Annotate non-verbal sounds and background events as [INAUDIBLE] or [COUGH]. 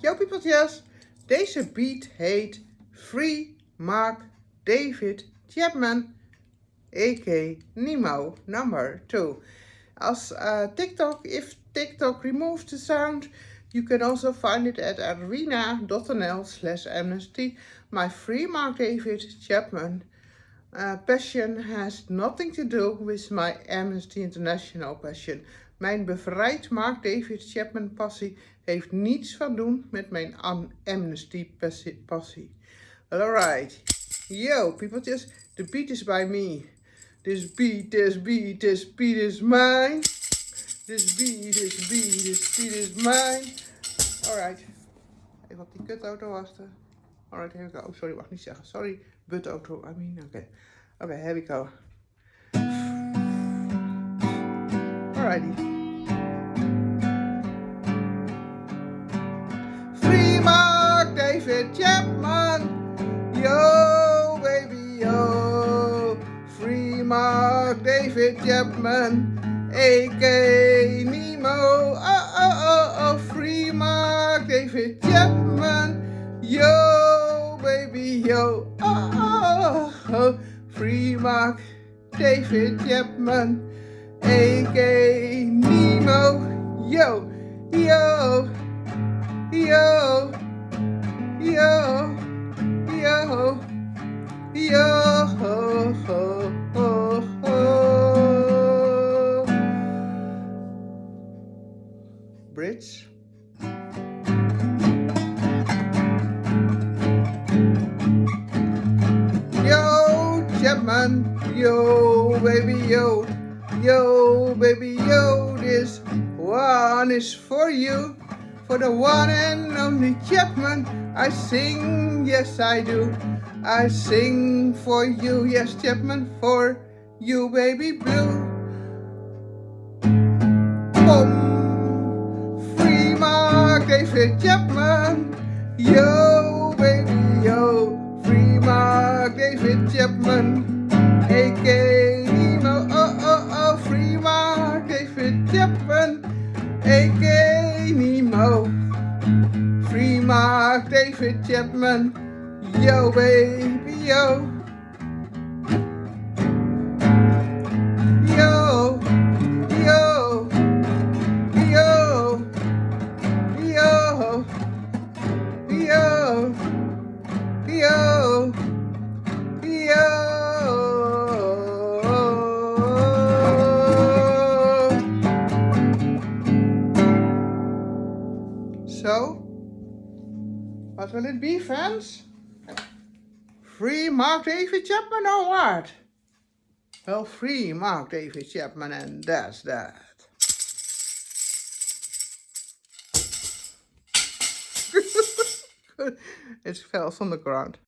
Yo peopletjes, deze beat heet Free Mark David Chapman, a.k. Nemo number 2. As uh, TikTok, if TikTok removes the sound, you can also find it at arena.nl slash amnesty. My free Mark David Chapman uh, passion has nothing to do with my Amnesty International passion. Mijn bevrijd Mark David Chapman passie heeft niets van doen met mijn Amnesty passie. Alright. Yo, people, just the beat is by me. This beat, this beat, this beat is mine. This beat, this beat, this beat is mine. Alright. Even op die kutauto wachten. Alright, here we go. Sorry, mag niet zeggen. Sorry, auto. I mean, okay. Okay, here we go. Alrighty. David Chapman. Yo, baby, yo. Free Mark David Chapman. A.K. Nemo. Oh, oh, oh, oh. Free Mark David Chapman. Yo, baby, yo. Oh, oh, oh. Free Mark David Chapman. A.K. Nemo. Yo, yo, Yo, Chapman, yo, baby, yo. Yo, baby, yo, this one is for you. For the one and only Chapman, I sing, yes I do. I sing for you, yes Chapman, for you, baby blue. Boom, David Chapman. Yo, baby, yo, free Mark David Chapman. aka Nemo. Oh, oh, oh, free Mark David Chapman, a.k.a. Nemo. Free Mark David Chapman, yo baby. Yo, what will it be, fans? Free Mark David Chapman or what? Well, free Mark David Chapman and that's that. [LAUGHS] it fell on the ground.